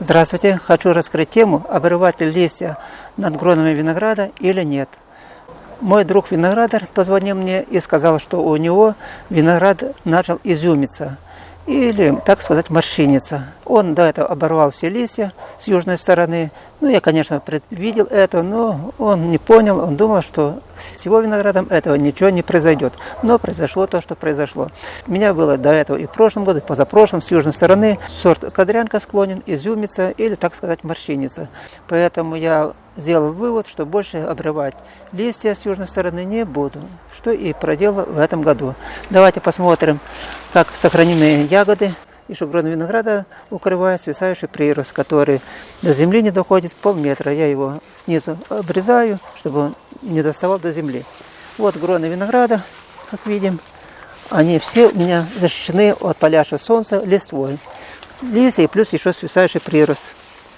Здравствуйте, хочу раскрыть тему, обрывать ли листья над гронами винограда или нет. Мой друг виноградар позвонил мне и сказал, что у него виноград начал изюмиться или, так сказать, морщиниться. Он до этого оборвал все листья с южной стороны. Ну, я, конечно, предвидел это, но он не понял, он думал, что с его виноградом этого ничего не произойдет. Но произошло то, что произошло. У меня было до этого и в прошлом году, и позапрошлом, с южной стороны, сорт кадрянка склонен изюмиться или, так сказать, морщиниться. Поэтому я сделал вывод, что больше обрывать листья с южной стороны не буду, что и проделал в этом году. Давайте посмотрим, как сохранены ягоды и шугрон винограда укрывает свисающий прирост, который до земли не доходит полметра. Я его снизу обрезаю, чтобы он не доставал до земли. Вот гроны винограда, как видим, они все у меня защищены от палящего солнца листвой. Листья и плюс еще свисающий прирост.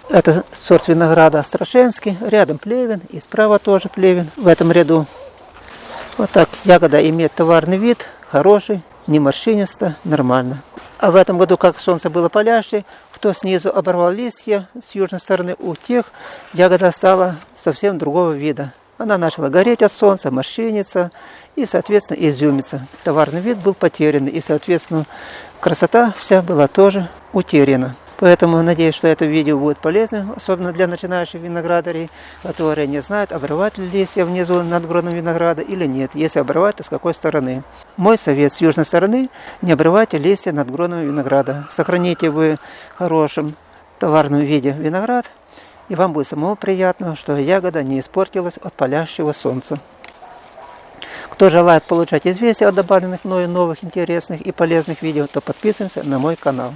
Это сорт винограда Страшенский, рядом плевен, и справа тоже плевен в этом ряду. Вот так ягода имеет товарный вид, хороший, не морщинисто, нормально. А в этом году, как солнце было палящее, кто снизу оборвал листья с южной стороны, у тех ягода стала совсем другого вида. Она начала гореть от солнца, морщиниться и, соответственно, изюмиться. Товарный вид был потерян, и, соответственно, красота вся была тоже утеряна. Поэтому надеюсь, что это видео будет полезным, особенно для начинающих виноградарей, которые не знают, обрывать ли листья внизу над гроном винограда или нет. Если обрывать, то с какой стороны. Мой совет с южной стороны – не обрывайте листья над гроном винограда. Сохраните вы в хорошем товарном виде виноград, и вам будет самого приятно, что ягода не испортилась от палящего солнца. Кто желает получать известия о добавленных мною новых интересных и полезных видео, то подписываемся на мой канал.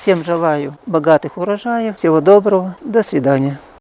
Всем желаю богатых урожаев, всего доброго, до свидания.